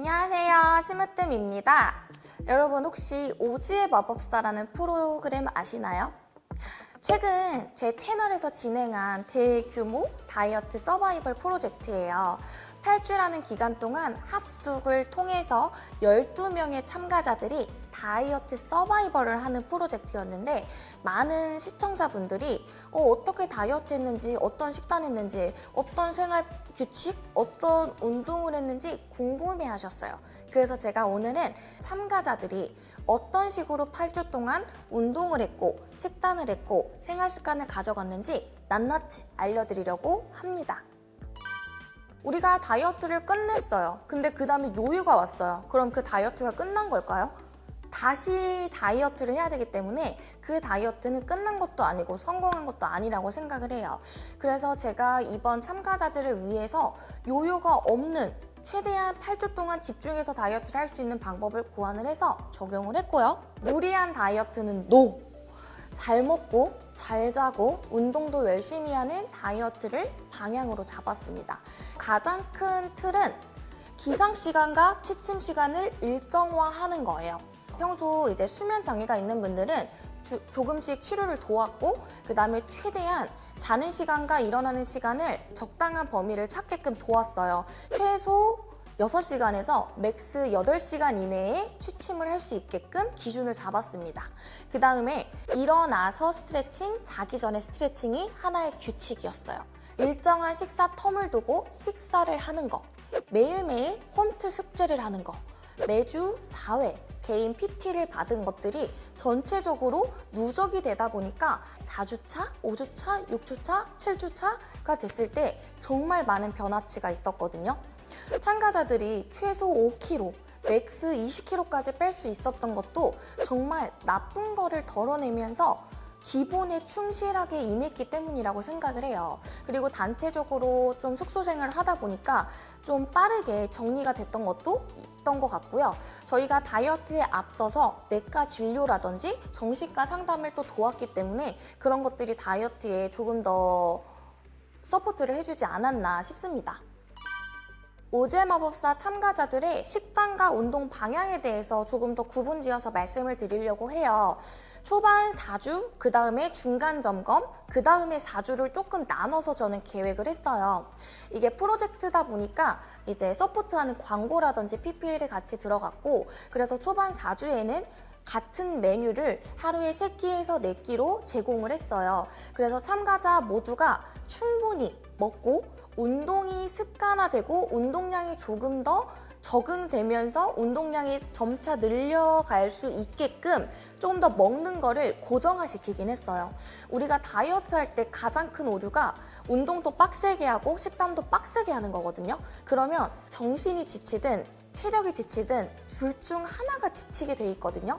안녕하세요. 심으뜸입니다. 여러분 혹시 오지의 마법사라는 프로그램 아시나요? 최근 제 채널에서 진행한 대규모 다이어트 서바이벌 프로젝트예요. 8주라는 기간 동안 합숙을 통해서 12명의 참가자들이 다이어트 서바이벌을 하는 프로젝트였는데 많은 시청자분들이 어, 떻게 다이어트 했는지 어떤 식단 했는지 어떤 생활 규칙 어떤 운동을 했는지 궁금해 하셨어요 그래서 제가 오늘은 참가자들이 어떤 식으로 8주 동안 운동을 했고 식단을 했고 생활 습관을 가져갔는지 낱낱이 알려드리려고 합니다 우리가 다이어트를 끝냈어요. 근데 그 다음에 요요가 왔어요. 그럼 그 다이어트가 끝난 걸까요? 다시 다이어트를 해야 되기 때문에 그 다이어트는 끝난 것도 아니고 성공한 것도 아니라고 생각을 해요. 그래서 제가 이번 참가자들을 위해서 요요가 없는 최대한 8주 동안 집중해서 다이어트를 할 수 있는 방법을 고안을 해서 적용을 했고요. 무리한 다이어트는 NO! 잘 먹고 잘 자고 운동도 열심히 하는 다이어트를 방향으로 잡았습니다. 가장 큰 틀은 기상 시간과 취침 시간을 일정화하는 거예요. 평소 이제 수면 장애가 있는 분들은 주, 조금씩 치료를 도왔고 그 다음에 최대한 자는 시간과 일어나는 시간을 적당한 범위를 찾게끔 도왔어요. 최소 6시간에서 max 8시간 이내에 취침을 할 수 있게끔 기준을 잡았습니다. 그 다음에 일어나서 스트레칭, 자기 전에 스트레칭이 하나의 규칙이었어요. 일정한 식사 term을 두고 식사를 하는 거, 매일매일 홈트 숙제를 하는 거, 매주 4회 개인 PT를 받은 것들이 전체적으로 누적이 되다 보니까 4주차, 5주차, 6주차, 7주차가 됐을 때 정말 많은 변화치가 있었거든요. 참가자들이 최소 5kg, max 20kg까지 뺄 수 있었던 것도 정말 나쁜 거를 덜어내면서 기본에 충실하게 임했기 때문이라고 생각을 해요. 그리고 단체적으로 좀 숙소 생활을 하다 보니까 좀 빠르게 정리가 됐던 것도 있던 것 같고요. 저희가 다이어트에 앞서서 내과 진료라든지 정신과 상담을 또 도왔기 때문에 그런 것들이 다이어트에 조금 더 support를 해주지 않았나 싶습니다. 오제 마법사 참가자들의 식단과 운동 방향에 대해서 조금 더 구분지어서 말씀을 드리려고 해요. 초반 4주, 그 다음에 중간 점검, 그 다음에 4주를 조금 나눠서 저는 계획을 했어요. 이게 프로젝트다 보니까 이제 서포트하는 광고라든지 PPL이 같이 들어갔고 그래서 초반 4주에는 같은 메뉴를 하루에 3끼에서 4끼로 제공을 했어요. 그래서 참가자 모두가 충분히 먹고 운동이 습관화되고 운동량이 조금 더 적응되면서 운동량이 점차 늘려갈 수 있게끔 조금 더 먹는 거를 고정화시키긴 했어요. 우리가 다이어트 할 때 가장 큰 오류가 운동도 빡세게 하고 식단도 빡세게 하는 거거든요. 그러면 정신이 지치든 체력이 지치든 둘 중 하나가 지치게 돼 있거든요.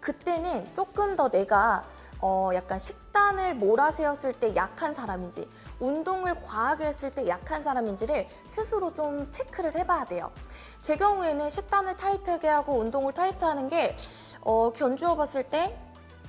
그때는 조금 더 내가 어 약간 식단을 몰아세웠을 때 약한 사람인지 운동을 과하게 했을 때 약한 사람인지를 스스로 좀 체크를 해봐야 돼요. 제 경우에는 식단을 타이트하게 하고 운동을 타이트하는 게 어, 견주어 봤을 때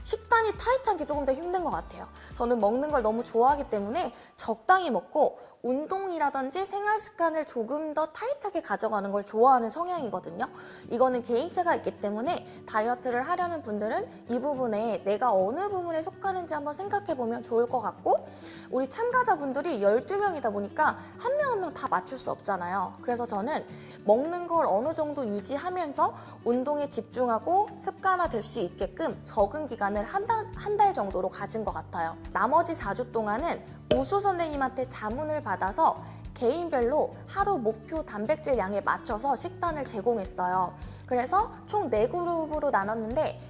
식단이 타이트한 게 조금 더 힘든 것 같아요. 저는 먹는 걸 너무 좋아하기 때문에 적당히 먹고 운동이라든지 생활 습관을 조금 더 타이트하게 가져가는 걸 좋아하는 성향이거든요. 이거는 개인차가 있기 때문에 다이어트를 하려는 분들은 이 부분에 내가 어느 부분에 속하는지 한번 생각해보면 좋을 것 같고 우리 참가자분들이 12명이다 보니까 한 명 한 명 다 맞출 수 없잖아요. 그래서 저는 먹는 걸 어느 정도 유지하면서 운동에 집중하고 습관화될 수 있게끔 적응 기간을 한 달 정도로 가진 것 같아요. 나머지 4주 동안은 우수 선생님한테 자문을 받아서 개인별로 하루 목표 단백질 양에 맞춰서 식단을 제공했어요. 그래서 총 4그룹으로 나눴는데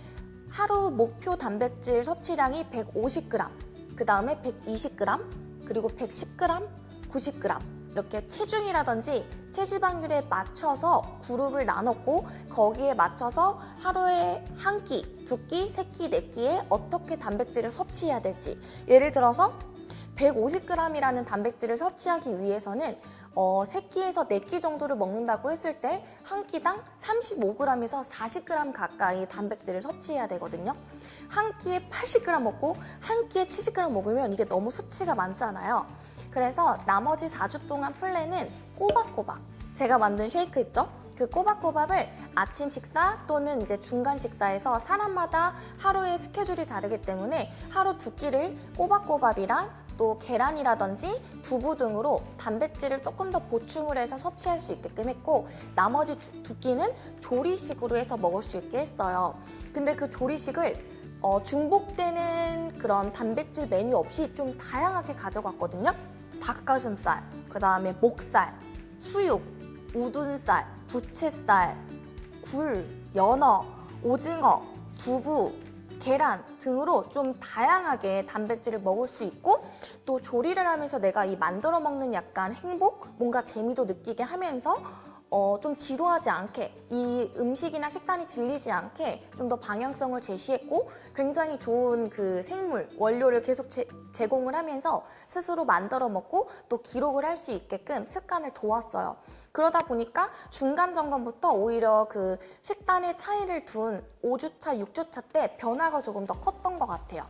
하루 목표 단백질 섭취량이 150g, 그 다음에 120g, 그리고 110g, 90g 이렇게 체중이라든지 체지방률에 맞춰서 그룹을 나눴고 거기에 맞춰서 하루에 한 끼, 두 끼, 세 끼, 네 끼에 어떻게 단백질을 섭취해야 될지 예를 들어서 150g이라는 단백질을 섭취하기 위해서는 어, 3끼에서 4끼 정도를 먹는다고 했을 때 한 끼당 35g에서 40g 가까이 단백질을 섭취해야 되거든요. 한 끼에 80g 먹고 한 끼에 70g 먹으면 이게 너무 수치가 많잖아요. 그래서 나머지 4주 동안 플랜은 꼬박꼬박 제가 만든 쉐이크 있죠? 그 꼬박꼬박을 아침 식사 또는 이제 중간 식사에서 사람마다 하루의 스케줄이 다르기 때문에 하루 두 끼를 꼬박꼬밥이랑 또 계란이라든지 두부 등으로 단백질을 조금 더 보충을 해서 섭취할 수 있게끔 했고 나머지 두, 두 끼는 조리식으로 해서 먹을 수 있게 했어요. 근데 그 조리식을 어, 중복되는 그런 단백질 메뉴 없이 좀 다양하게 가져갔거든요. 닭가슴살, 그 다음에 목살, 수육, 우둔살, 부채살, 굴, 연어, 오징어, 두부, 계란 등으로 좀 다양하게 단백질을 먹을 수 있고 또 조리를 하면서 내가 이 만들어 먹는 약간 행복, 뭔가 재미도 느끼게 하면서 어, 좀 지루하지 않게 이 음식이나 식단이 질리지 않게 좀 더 방향성을 제시했고 굉장히 좋은 그 생물 원료를 계속 제, 제공을 하면서 스스로 만들어 먹고 또 기록을 할 수 있게끔 습관을 도왔어요. 그러다 보니까 중간 점검부터 오히려 그 식단의 차이를 둔 5주차, 6주차 때 변화가 조금 더 컸던 것 같아요.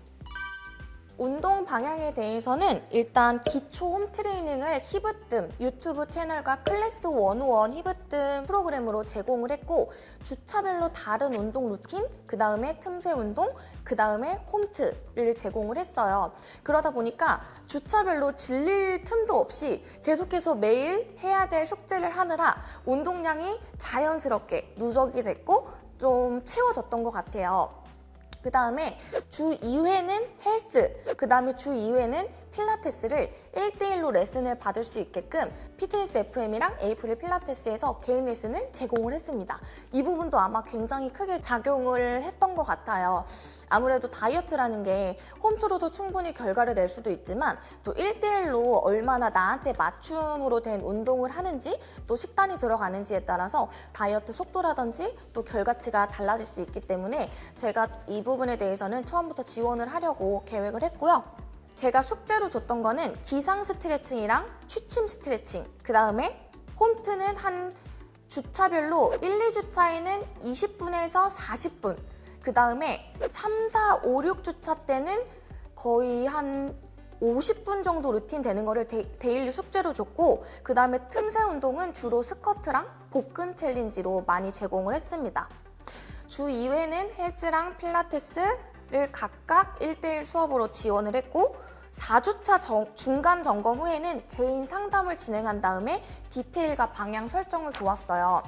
운동 방향에 대해서는 일단 기초 홈 트레이닝을 히브뜸 유튜브 채널과 클래스 101 히브뜸 프로그램으로 제공을 했고 주차별로 다른 운동 루틴, 그 다음에 틈새 운동, 그 다음에 홈트를 제공을 했어요. 그러다 보니까 주차별로 질릴 틈도 없이 계속해서 매일 해야 될 숙제를 하느라 운동량이 자연스럽게 누적이 됐고 좀 채워졌던 것 같아요. 그 다음에 주 2회는 헬스, 그 다음에 주 2회는 필라테스를 1대1로 레슨을 받을 수 있게끔 피트니스 FM이랑 에이프릴 필라테스에서 개인 레슨을 제공을 했습니다. 이 부분도 아마 굉장히 크게 작용을 했던 것 같아요. 아무래도 다이어트라는 게 홈트로도 충분히 결과를 낼 수도 있지만 또 1대1로 얼마나 나한테 맞춤으로 된 운동을 하는지 또 식단이 들어가는지에 따라서 다이어트 속도라든지 또 결과치가 달라질 수 있기 때문에 제가 이 부분에 대해서는 처음부터 지원을 하려고 계획을 했고요. 제가 숙제로 줬던 거는 기상 스트레칭이랑 취침 스트레칭 그 다음에 홈트는 한 주차별로 1, 2주차에는 20분에서 40분 그 다음에 3, 4, 5, 6주차 때는 거의 한 50분 정도 루틴 되는 거를 daily 숙제로 줬고 그 다음에 틈새 운동은 주로 스쿼트랑 복근 챌린지로 많이 제공을 했습니다. 주 2회는 헬스랑 필라테스를 각각 1대1 수업으로 지원을 했고 4주차 정, 중간 점검 후에는 개인 상담을 진행한 다음에 디테일과 방향 설정을 도왔어요.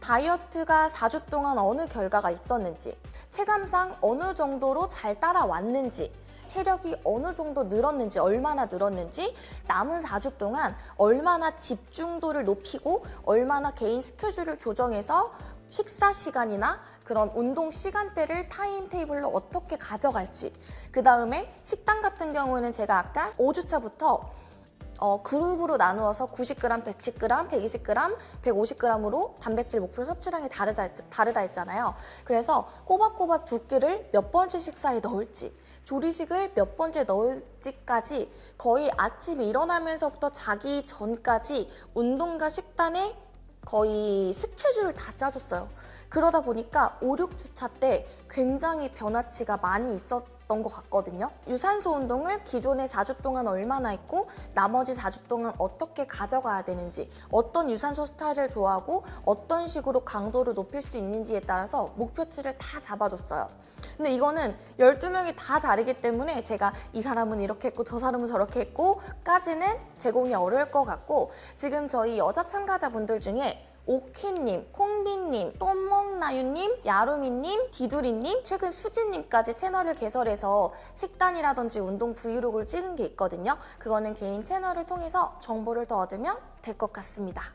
다이어트가 4주 동안 어느 결과가 있었는지, 체감상 어느 정도로 잘 따라왔는지, 체력이 어느 정도 늘었는지, 얼마나 늘었는지, 남은 4주 동안 얼마나 집중도를 높이고, 얼마나 개인 스케줄을 조정해서 식사 시간이나 그런 운동 시간대를 타임 테이블로 어떻게 가져갈지 그 다음에 식단 같은 경우는 제가 아까 5주차부터 어, 그룹으로 나누어서 90g, 110g, 120g, 150g으로 단백질 목표 섭취량이 다르다, 다르다 했잖아요. 그래서 꼬박꼬박 두 끼를 몇 번째 식사에 넣을지 조리식을 몇 번째 넣을지까지 거의 아침에 일어나면서부터 자기 전까지 운동과 식단에 거의 스케줄을 다 짜줬어요. 그러다 보니까 5, 6주차 때 굉장히 변화치가 많이 있었던 것 같거든요. 유산소 운동을 기존에 4주 동안 얼마나 했고 나머지 4주 동안 어떻게 가져가야 되는지 어떤 유산소 스타일을 좋아하고 어떤 식으로 강도를 높일 수 있는지에 따라서 목표치를 다 잡아줬어요. 근데 이거는 12명이 다 다르기 때문에 제가 이 사람은 이렇게 했고 저 사람은 저렇게 했고 까지는 제공이 어려울 것 같고 지금 저희 여자 참가자분들 중에 오키님, 콩비님, 똠먹나유님, 야루미님, 디두리님, 최근 수진님까지 채널을 개설해서 식단이라든지 운동 브이로그를 찍은 게 있거든요. 그거는 개인 채널을 통해서 정보를 더 얻으면 될 것 같습니다.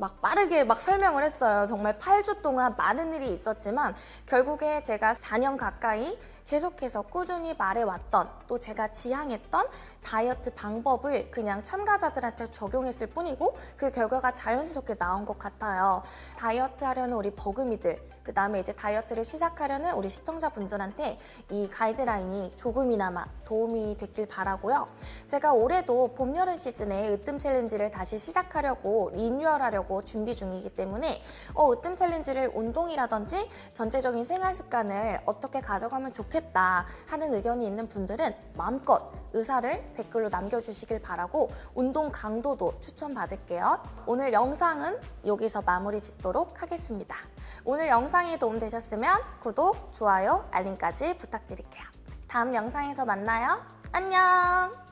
막 빠르게 막 설명을 했어요. 정말 8주 동안 많은 일이 있었지만 결국에 제가 4년 가까이 계속해서 꾸준히 말해왔던 또 제가 지향했던 다이어트 방법을 그냥 참가자들한테 적용했을 뿐이고 그 결과가 자연스럽게 나온 것 같아요. 다이어트 하려는 우리 버금이들 그 다음에 이제 다이어트를 시작하려는 우리 시청자분들한테 이 가이드라인이 조금이나마 도움이 됐길 바라고요. 제가 올해도 봄, 여름 시즌에 으뜸 챌린지를 다시 시작하려고 리뉴얼하려고 준비 중이기 때문에 어, 으뜸 챌린지를 운동이라든지 전체적인 생활 습관을 어떻게 가져가면 좋겠다 하는 의견이 있는 분들은 마음껏 의사를 댓글로 남겨주시길 바라고 운동 강도도 추천받을게요. 오늘 영상은 여기서 마무리 짓도록 하겠습니다. 오늘 영상이 도움되셨으면 구독, 좋아요, 알림까지 부탁드릴게요. 다음 영상에서 만나요. 안녕!